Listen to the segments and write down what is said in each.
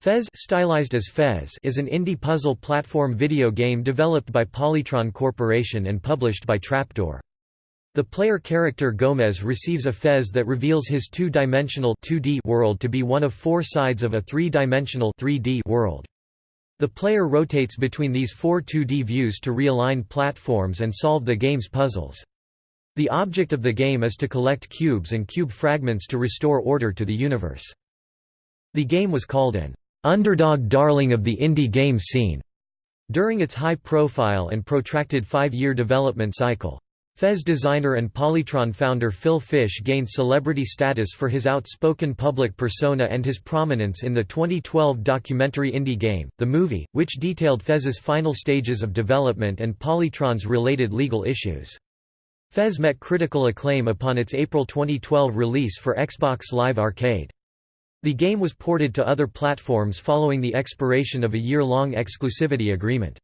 Fez, stylized as Fez is an indie puzzle platform video game developed by Polytron Corporation and published by Trapdoor. The player character Gomez receives a fez that reveals his two-dimensional world to be one of four sides of a three-dimensional world. The player rotates between these four 2D views to realign platforms and solve the game's puzzles. The object of the game is to collect cubes and cube fragments to restore order to the universe. The game was called an underdog darling of the indie game scene during its high profile and protracted five-year development cycle. Fez designer and Polytron founder Phil Fish gained celebrity status for his outspoken public persona and his prominence in the 2012 documentary Indie Game, the movie, which detailed Fez's final stages of development and Polytron's related legal issues. Fez met critical acclaim upon its April 2012 release for Xbox Live Arcade. The game was ported to other platforms following the expiration of a year-long exclusivity agreement.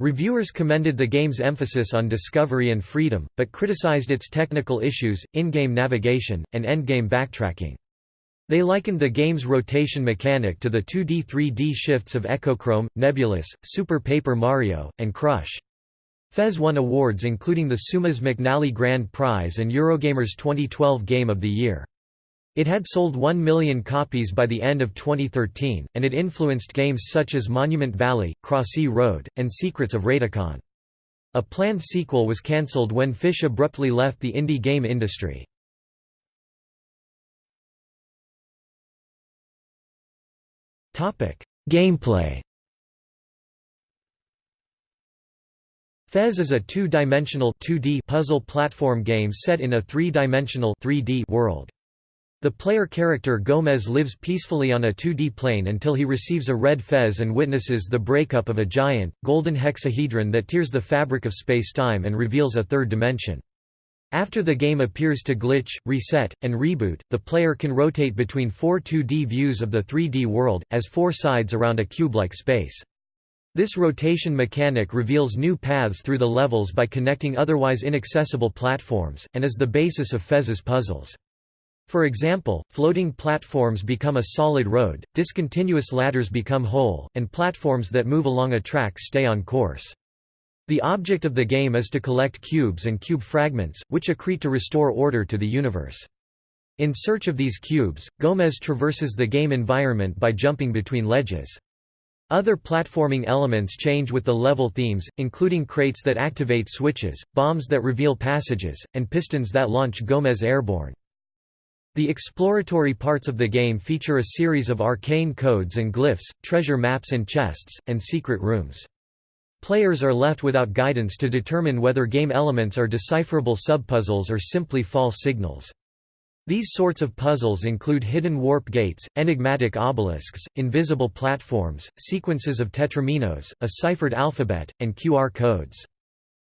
Reviewers commended the game's emphasis on discovery and freedom, but criticized its technical issues, in-game navigation, and endgame backtracking. They likened the game's rotation mechanic to the 2D-3D shifts of Echochrome, Nebulus, Super Paper Mario, and Crush. Fez won awards including the Seumas McNally Grand Prize and Eurogamer's 2012 Game of the Year. It had sold 1 million copies by the end of 2013, and it influenced games such as Monument Valley, Crossy Road, and Secrets of Raetikon. A planned sequel was cancelled when Fish abruptly left the indie game industry. Gameplay Fez is a two-dimensional puzzle platform game set in a three-dimensional world. The player character Gomez lives peacefully on a 2D plane until he receives a red fez and witnesses the breakup of a giant, golden hexahedron that tears the fabric of space-time and reveals a third dimension. After the game appears to glitch, reset, and reboot, the player can rotate between four 2D views of the 3D world, as four sides around a cube-like space. This rotation mechanic reveals new paths through the levels by connecting otherwise inaccessible platforms, and is the basis of Fez's puzzles. For example, floating platforms become a solid road, discontinuous ladders become whole, and platforms that move along a track stay on course. The object of the game is to collect cubes and cube fragments, which accrete to restore order to the universe. In search of these cubes, Gomez traverses the game environment by jumping between ledges. Other platforming elements change with the level themes, including crates that activate switches, bombs that reveal passages, and pistons that launch Gomez airborne. The exploratory parts of the game feature a series of arcane codes and glyphs, treasure maps and chests, and secret rooms. Players are left without guidance to determine whether game elements are decipherable subpuzzles or simply false signals. These sorts of puzzles include hidden warp gates, enigmatic obelisks, invisible platforms, sequences of tetrominos, a ciphered alphabet, and QR codes.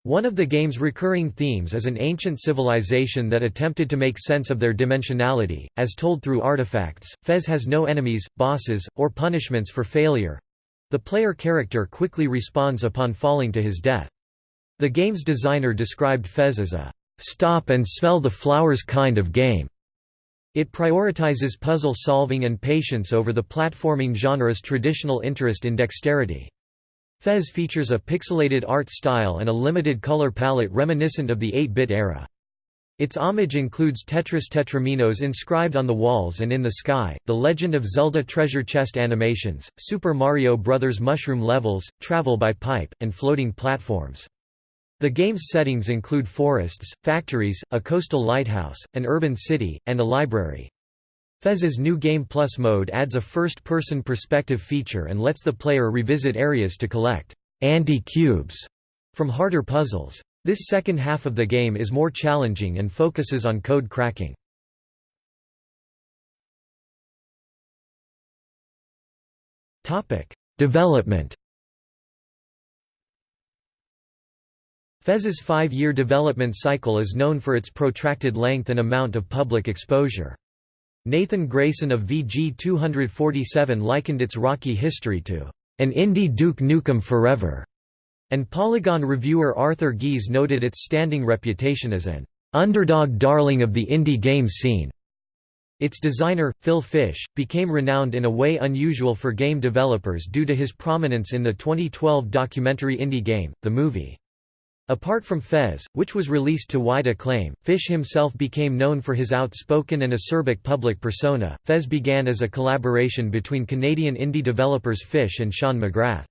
One of the game's recurring themes is an ancient civilization that attempted to make sense of their dimensionality, as told through artifacts. Fez has no enemies, bosses, or punishments for failure. The player character quickly responds upon falling to his death. The game's designer described Fez as a stop and smell the flowers kind of game. It prioritizes puzzle solving and patience over the platforming genre's traditional interest in dexterity. Fez features a pixelated art style and a limited color palette reminiscent of the 8-bit era. Its homage includes Tetris tetrominos inscribed on the walls and in the sky, The Legend of Zelda treasure chest animations, Super Mario Bros. mushroom levels, travel by pipe, and floating platforms. The game's settings include forests, factories, a coastal lighthouse, an urban city, and a library. Fez's new Game Plus mode adds a first-person perspective feature and lets the player revisit areas to collect anti-cubes from harder puzzles. This second half of the game is more challenging and focuses on code cracking. Development Fez's five-year development cycle is known for its protracted length and amount of public exposure. Nathan Grayson of VG247 likened its rocky history to an indie Duke Nukem Forever, and Polygon reviewer Arthur Gies noted its standing reputation as an underdog darling of the indie game scene. Its designer, Phil Fish, became renowned in a way unusual for game developers due to his prominence in the 2012 documentary indie game, The Movie. Apart from Fez, which was released to wide acclaim, Fish himself became known for his outspoken and acerbic public persona. Fez began as a collaboration between Canadian indie developers Fish and Sean McGrath.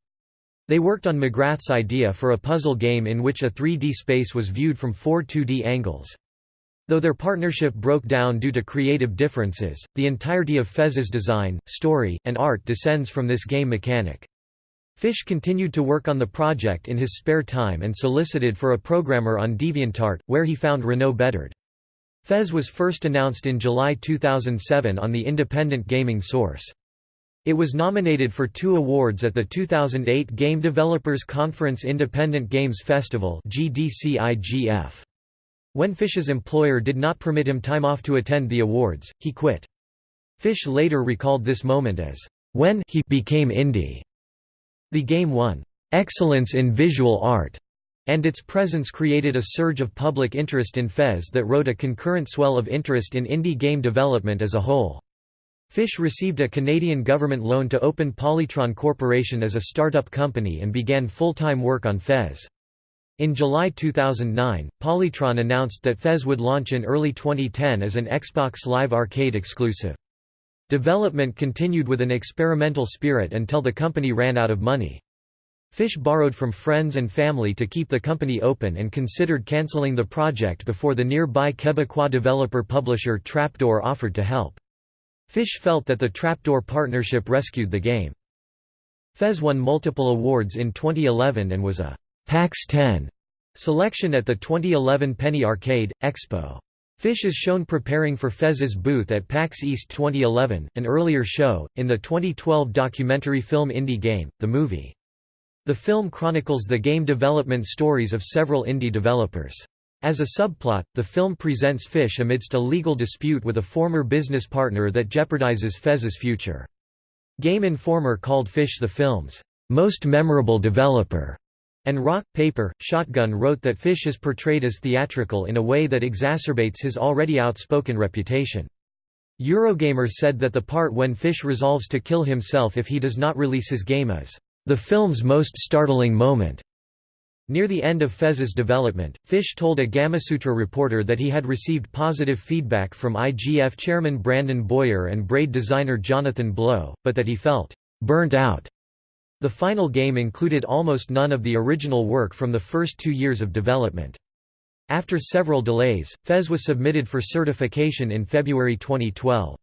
They worked on McGrath's idea for a puzzle game in which a 3D space was viewed from four 2D angles. Though their partnership broke down due to creative differences, the entirety of Fez's design, story, and art descends from this game mechanic. Fish continued to work on the project in his spare time and solicited for a programmer on DeviantArt, where he found Renaud Bedard. Fez was first announced in July 2007 on the independent gaming source. It was nominated for two awards at the 2008 Game Developers Conference Independent Games Festival. When Fish's employer did not permit him time off to attend the awards, he quit. Fish later recalled this moment as, "...when he became indie." The game won, "...excellence in visual art." and its presence created a surge of public interest in Fez that rode a concurrent swell of interest in indie game development as a whole. Fish received a Canadian government loan to open Polytron Corporation as a startup company and began full-time work on Fez. In July 2009, Polytron announced that Fez would launch in early 2010 as an Xbox Live Arcade exclusive. Development continued with an experimental spirit until the company ran out of money. Fish borrowed from friends and family to keep the company open and considered cancelling the project before the nearby Quebecois developer-publisher Trapdoor offered to help. Fish felt that the Trapdoor partnership rescued the game. Fez won multiple awards in 2011 and was a PAX 10 selection at the 2011 Penny Arcade Expo. Fish is shown preparing for Fez's booth at PAX East 2011, an earlier show, in the 2012 documentary film Indie Game, the movie. The film chronicles the game development stories of several indie developers. As a subplot, the film presents Fish amidst a legal dispute with a former business partner that jeopardizes Fez's future. Game Informer called Fish the film's most memorable developer. And Rock, Paper, Shotgun wrote that Fish is portrayed as theatrical in a way that exacerbates his already outspoken reputation. Eurogamer said that the part when Fish resolves to kill himself if he does not release his game is, "...the film's most startling moment." Near the end of Fez's development, Fish told a Gamasutra reporter that he had received positive feedback from IGF chairman Brandon Boyer and Braid designer Jonathan Blow, but that he felt burnt out the final game included almost none of the original work from the first two years of development. After several delays, Fez was submitted for certification in February 2012.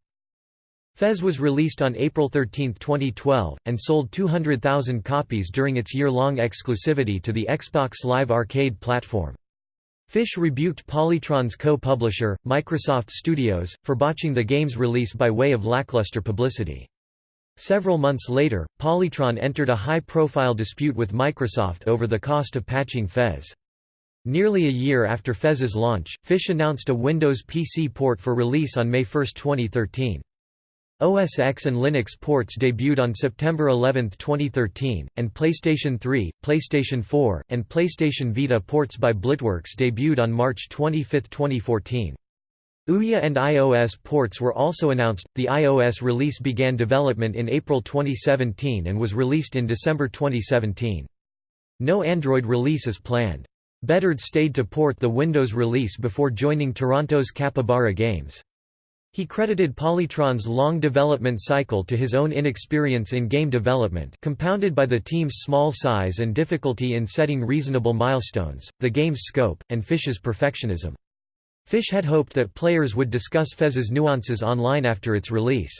Fez was released on April 13, 2012, and sold 200,000 copies during its year-long exclusivity to the Xbox Live Arcade platform. Fish rebuked Polytron's co-publisher, Microsoft Studios, for botching the game's release by way of lackluster publicity. Several months later, Polytron entered a high-profile dispute with Microsoft over the cost of patching Fez. Nearly a year after Fez's launch, Fish announced a Windows PC port for release on May 1, 2013. OS X and Linux ports debuted on September 11, 2013, and PlayStation 3, PlayStation 4, and PlayStation Vita ports by Blitworks debuted on March 25, 2014. Ouya and iOS ports were also announced. The iOS release began development in April 2017 and was released in December 2017. No Android release is planned. Bedard stayed to port the Windows release before joining Toronto's Capybara Games. He credited Polytron's long development cycle to his own inexperience in game development compounded by the team's small size and difficulty in setting reasonable milestones, the game's scope, and Fish's perfectionism. Fish had hoped that players would discuss Fez's nuances online after its release.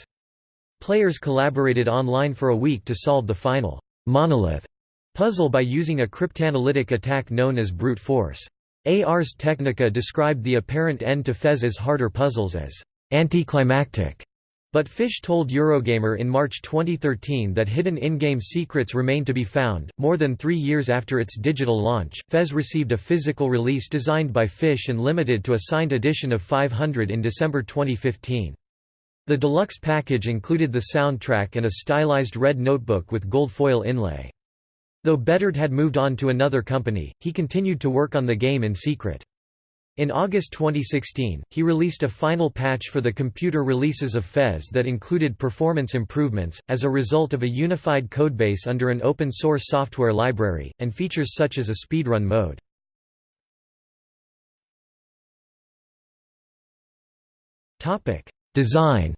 Players collaborated online for a week to solve the final monolith puzzle by using a cryptanalytic attack known as brute force. Ars Technica described the apparent end to Fez's harder puzzles as anticlimactic. But Fish told Eurogamer in March 2013 that hidden in-game secrets remain to be found. More than three years after its digital launch, Fez received a physical release designed by Fish and limited to a signed edition of 500 in December 2015. The deluxe package included the soundtrack and a stylized red notebook with gold foil inlay. Though Bedard had moved on to another company, he continued to work on the game in secret. In August 2016, he released a final patch for the computer releases of Fez that included performance improvements, as a result of a unified codebase under an open-source software library, and features such as a speedrun mode. Design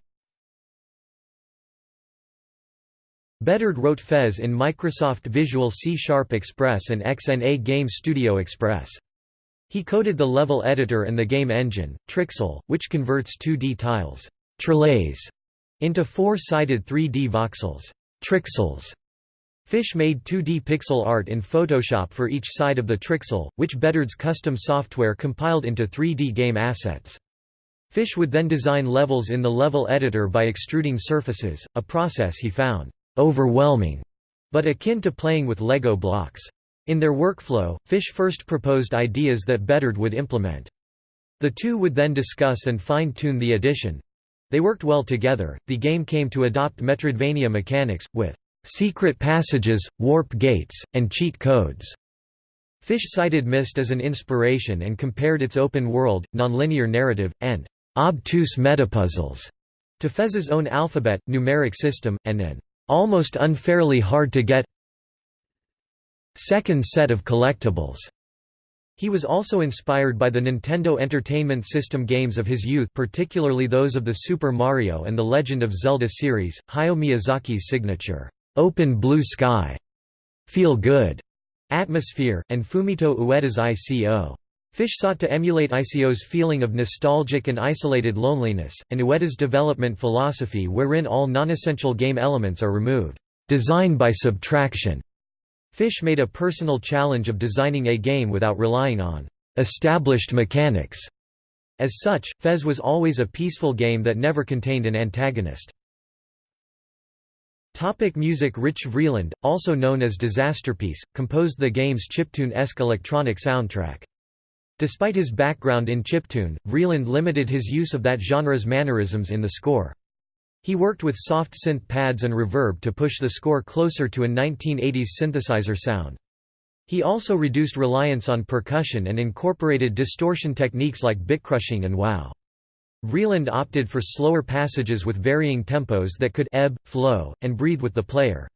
Bedard wrote Fez in Microsoft Visual C Sharp Express and XNA Game Studio Express. He coded the level editor and the game engine, Trixel, which converts 2D tiles trillés, into four-sided 3D voxels Trixels. Fish made 2D pixel art in Photoshop for each side of the Trixel, which Bedard's custom software compiled into 3D game assets. Fish would then design levels in the level editor by extruding surfaces, a process he found overwhelming, but akin to playing with Lego blocks. In their workflow, Fish first proposed ideas that Bedard would implement. The two would then discuss and fine-tune the addition. They worked well together. The game came to adopt Metroidvania mechanics, with secret passages, warp gates, and cheat codes. Fish cited Myst as an inspiration and compared its open world, nonlinear narrative, and obtuse metapuzzles to Fez's own alphabet, numeric system, and an almost unfairly hard to get second set of collectibles. He was also inspired by the Nintendo Entertainment System games of his youth particularly those of the Super Mario and The Legend of Zelda series, Hayao Miyazaki's signature, "'Open Blue Sky' Feel Good atmosphere, and Fumito Ueda's ICO. Fish sought to emulate ICO's feeling of nostalgic and isolated loneliness, and Ueda's development philosophy wherein all non-essential game elements are removed, design by subtraction, Fish made a personal challenge of designing a game without relying on established mechanics. As such, Fez was always a peaceful game that never contained an antagonist. Topic music Rich Vreeland, also known as Disasterpiece, composed the game's chiptune-esque electronic soundtrack. Despite his background in chiptune, Vreeland limited his use of that genre's mannerisms in the score. He worked with soft synth pads and reverb to push the score closer to a 1980s synthesizer sound. He also reduced reliance on percussion and incorporated distortion techniques like bitcrushing and wow. Vreeland opted for slower passages with varying tempos that could ebb, flow, and breathe with the player.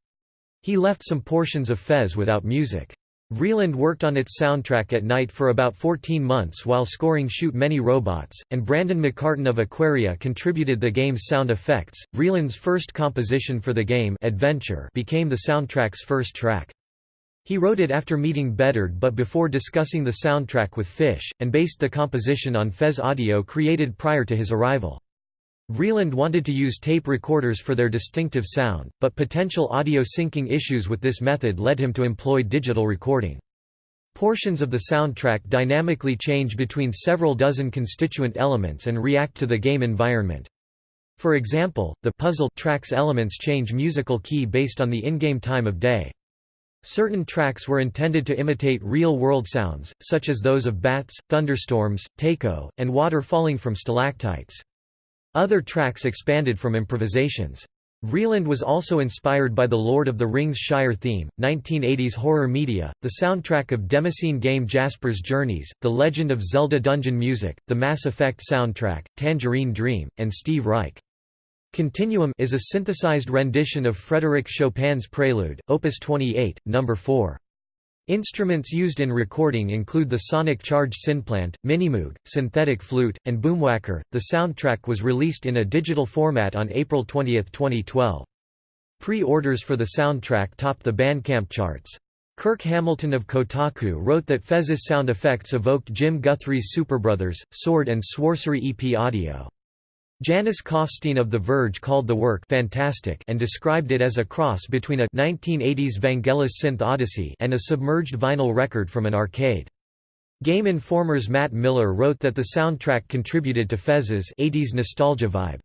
He left some portions of Fez without music. Vreeland worked on its soundtrack at night for about 14 months while scoring Shoot Many Robots, and Brandon McCartan of Aquaria contributed the game's sound effects. Vreeland's first composition for the game Adventure became the soundtrack's first track. He wrote it after meeting Bedard but before discussing the soundtrack with Fish, and based the composition on Fez audio created prior to his arrival. Vreeland wanted to use tape recorders for their distinctive sound, but potential audio syncing issues with this method led him to employ digital recording. Portions of the soundtrack dynamically change between several dozen constituent elements and react to the game environment. For example, the puzzle track's elements change musical key based on the in-game time of day. Certain tracks were intended to imitate real-world sounds, such as those of bats, thunderstorms, taiko, and water falling from stalactites. Other tracks expanded from improvisations. Vreeland was also inspired by the Lord of the Rings Shire theme, 1980s horror media, the soundtrack of Demoscene game Jasper's Journeys, The Legend of Zelda Dungeon music, the Mass Effect soundtrack, Tangerine Dream, and Steve Reich. Continuum is a synthesized rendition of Frédéric Chopin's Prelude, Opus 28, No. 4. Instruments used in recording include the sonic charge synplant, minimoog, synthetic flute, and boomwhacker. The soundtrack was released in a digital format on April 20, 2012. Pre-orders for the soundtrack topped the Bandcamp charts. Kirk Hamilton of Kotaku wrote that Fez's sound effects evoked Jim Guthrie's Superbrothers, Sword and Sworcery EP audio. Janus Kopfstein of The Verge called the work fantastic and described it as a cross between a 1980s Vangelis synth odyssey and a submerged vinyl record from an arcade. Game Informer's Matt Miller wrote that the soundtrack contributed to Fez's 80s nostalgia vibe.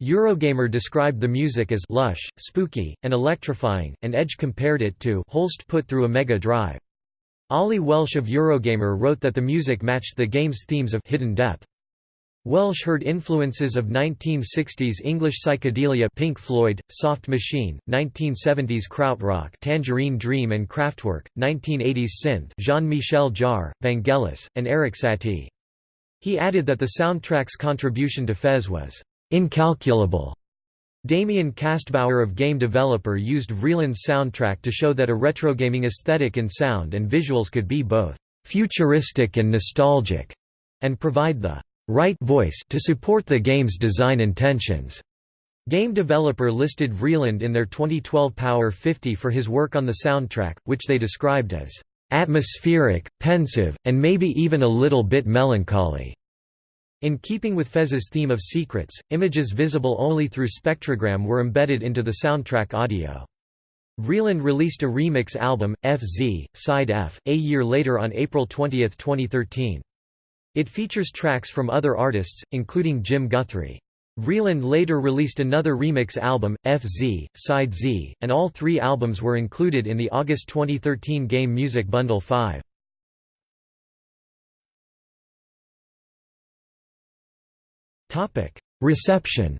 Eurogamer described the music as lush, spooky, and electrifying, and Edge compared it to Holst put through a Mega Drive. Ollie Welsh of Eurogamer wrote that the music matched the game's themes of hidden depth. Welsh heard influences of 1960s English psychedelia Pink Floyd, Soft Machine, 1970s krautrock Tangerine Dream and Kraftwerk, 1980s synth Jean-Michel Jarre, Vangelis, and Eric Satie. He added that the soundtrack's contribution to Fez was incalculable. Damian Kastbauer of Game Developer used Vreeland's soundtrack to show that a retrogaming aesthetic in sound and visuals could be both futuristic and nostalgic, and provide the right voice to support the game's design intentions. Game Developer listed Vreeland in their 2012 Power 50 for his work on the soundtrack, which they described as atmospheric, pensive, and maybe even a little bit melancholy. In keeping with Fez's theme of secrets, images visible only through spectrogram were embedded into the soundtrack audio. Vreeland released a remix album, FZ, Side F, a year later on April 20, 2013. It features tracks from other artists, including Jim Guthrie. Vreeland later released another remix album, FZ, Side Z, and all three albums were included in the August 2013 Game Music Bundle 5. Topic: Reception.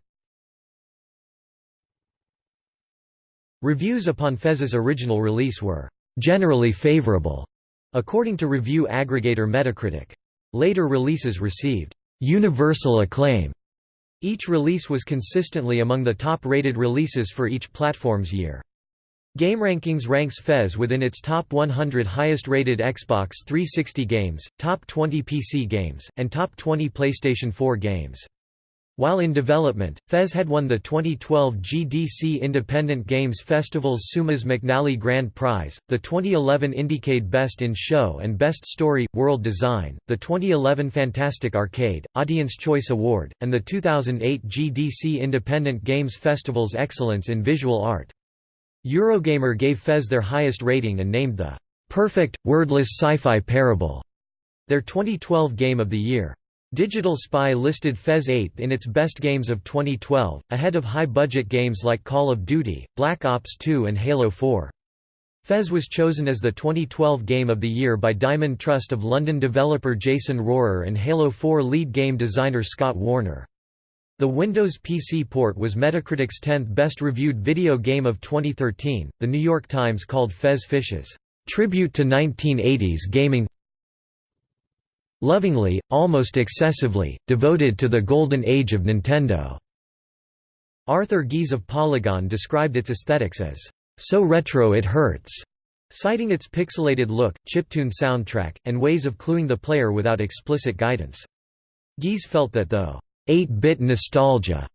Reviews upon Fez's original release were generally favorable, according to review aggregator Metacritic. Later releases received universal acclaim. Each release was consistently among the top-rated releases for each platform's year. GameRankings ranks Fez within its top 100 highest-rated Xbox 360 games, top 20 PC games, and top 20 PlayStation 4 games. While in development, Fez had won the 2012 GDC Independent Games Festival's Seumas McNally Grand Prize, the 2011 Indiecade Best in Show and Best Story – World Design, the 2011 Fantastic Arcade, Audience Choice Award, and the 2008 GDC Independent Games Festival's Excellence in Visual Art. Eurogamer gave Fez their highest rating and named the "'Perfect, Wordless Sci-Fi Parable' their 2012 Game of the Year. Digital Spy listed Fez 8th in its best games of 2012, ahead of high-budget games like Call of Duty, Black Ops 2 and Halo 4. Fez was chosen as the 2012 Game of the Year by Diamond Trust of London developer Jason Rohrer and Halo 4 lead game designer Scott Warner. The Windows PC port was Metacritic's 10th best reviewed video game of 2013. The New York Times called Fez Fish's tribute to 1980s gaming lovingly, almost excessively, devoted to the golden age of Nintendo. Arthur Gies of Polygon described its aesthetics as, so retro it hurts, citing its pixelated look, chiptune soundtrack, and ways of cluing the player without explicit guidance. Gies felt that though 8-bit nostalgia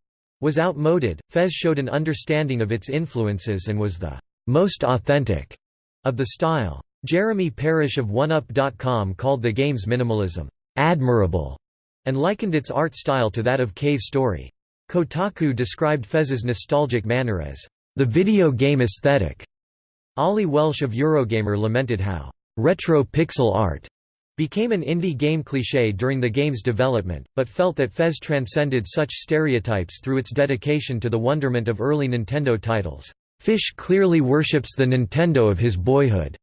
was outmoded, Fez showed an understanding of its influences and was the most authentic of the style. Jeremy Parish of OneUp.com called the game's minimalism, "...admirable", and likened its art style to that of Cave Story. Kotaku described Fez's nostalgic manner as, "...the video game aesthetic." Ollie Welsh of Eurogamer lamented how, "...retro pixel art." became an indie game cliché during the game's development, but felt that Fez transcended such stereotypes through its dedication to the wonderment of early Nintendo titles. Fish clearly worships the Nintendo of his boyhood.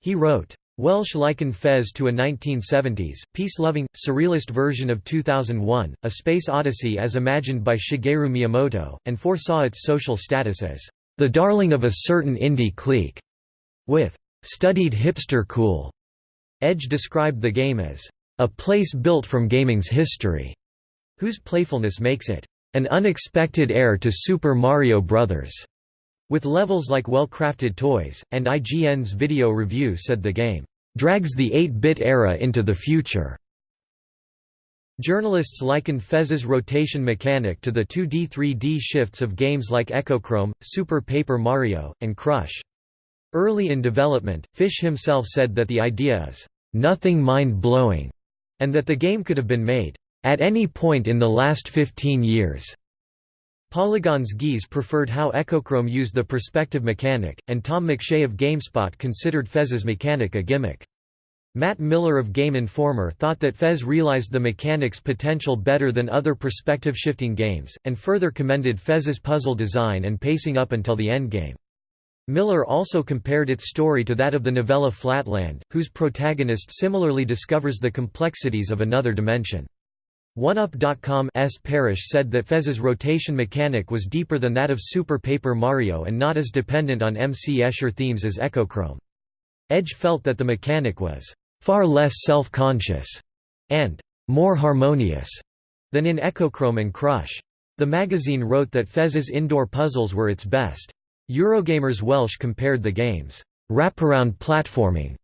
He wrote, Welsh likened Fez to a 1970s, peace-loving, surrealist version of 2001, A Space Odyssey as imagined by Shigeru Miyamoto, and foresaw its social status as, "...the darling of a certain indie clique," with, "...studied hipster cool." Edge described the game as, "...a place built from gaming's history," whose playfulness makes it, "...an unexpected heir to Super Mario Bros." With levels like well-crafted toys, and IGN's video review said the game, "...drags the 8-bit era into the future." Journalists likened Fez's rotation mechanic to the 2D-3D shifts of games like Echochrome, Super Paper Mario, and Crush. Early in development, Fish himself said that the idea is, "...nothing mind-blowing," and that the game could have been made, "...at any point in the last 15 years." Polygon's Gies preferred how Echochrome used the perspective mechanic, and Tom McShea of GameSpot considered Fez's mechanic a gimmick. Matt Miller of Game Informer thought that Fez realized the mechanic's potential better than other perspective-shifting games, and further commended Fez's puzzle design and pacing up until the endgame. Miller also compared its story to that of the novella Flatland, whose protagonist similarly discovers the complexities of another dimension. OneUp.com's Parish said that Fez's rotation mechanic was deeper than that of Super Paper Mario and not as dependent on MC Escher themes as Echochrome. Edge felt that the mechanic was far less self-conscious and more harmonious than in Echochrome and Crush. The magazine wrote that Fez's indoor puzzles were its best. Eurogamer's Welsh compared the game's wraparound platforming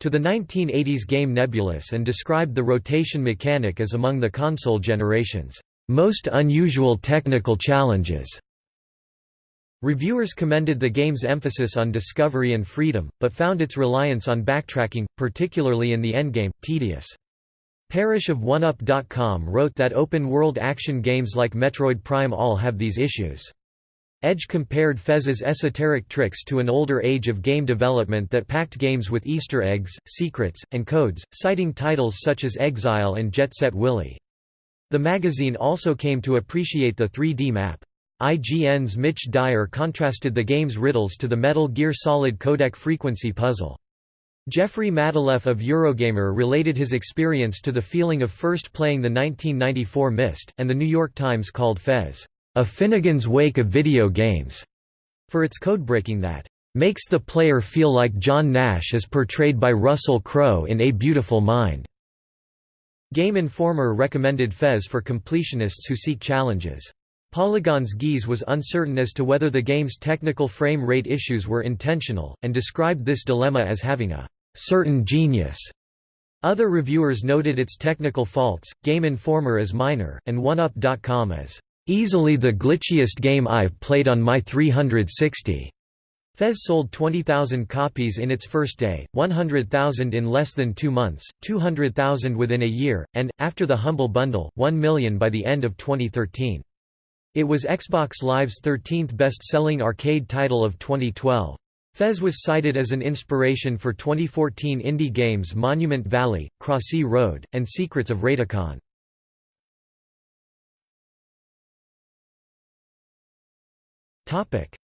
to the 1980s game Nebulus and described the rotation mechanic as among the console generation's most unusual technical challenges. Reviewers commended the game's emphasis on discovery and freedom, but found its reliance on backtracking, particularly in the endgame, tedious. Parish of OneUp.com wrote that open-world action games like Metroid Prime all have these issues. Edge compared Fez's esoteric tricks to an older age of game development that packed games with Easter eggs, secrets, and codes, citing titles such as Exile and Jet Set Willy. The magazine also came to appreciate the 3D map. IGN's Mitch Dyer contrasted the game's riddles to the Metal Gear Solid codec frequency puzzle. Jeffrey Matulef of Eurogamer related his experience to the feeling of first playing the 1994 Myst, and The New York Times called Fez, "...a Finnegan's Wake of video games", for its codebreaking that, "...makes the player feel like John Nash is portrayed by Russell Crowe in A Beautiful Mind." Game Informer recommended Fez for completionists who seek challenges. Polygon's Gies was uncertain as to whether the game's technical frame rate issues were intentional, and described this dilemma as having a certain genius. Other reviewers noted its technical faults, Game Informer as minor, and OneUp.com as easily the glitchiest game I've played on my 360. Fez sold 20,000 copies in its first day, 100,000 in less than two months, 200,000 within a year, and, after the Humble Bundle, 1 million by the end of 2013. It was Xbox Live's 13th best-selling arcade title of 2012. Fez was cited as an inspiration for 2014 indie games Monument Valley, Crossy Road, and Secrets of Raetikon.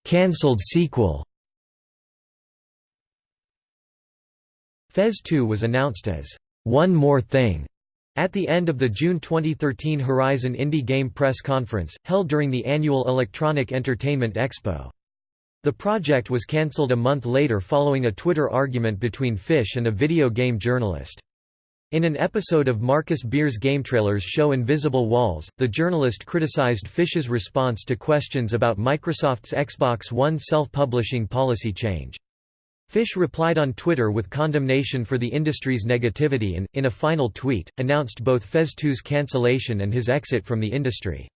Cancelled sequel Fez 2 was announced as, "...one more thing", at the end of the June 2013 Horizon Indie Game Press Conference, held during the annual Electronic Entertainment Expo. The project was cancelled a month later following a Twitter argument between Fish and a video game journalist. In an episode of Marcus Beer's GameTrailers show Invisible Walls, the journalist criticized Fish's response to questions about Microsoft's Xbox One self-publishing policy change. Fish replied on Twitter with condemnation for the industry's negativity and, in a final tweet, announced both Fez 2's cancellation and his exit from the industry.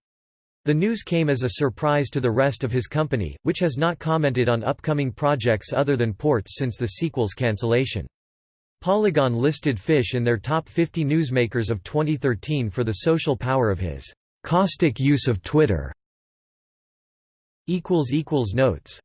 The news came as a surprise to the rest of his company, which has not commented on upcoming projects other than ports since the sequel's cancellation. Polygon listed Fish in their top 50 newsmakers of 2013 for the social power of his caustic use of Twitter. Notes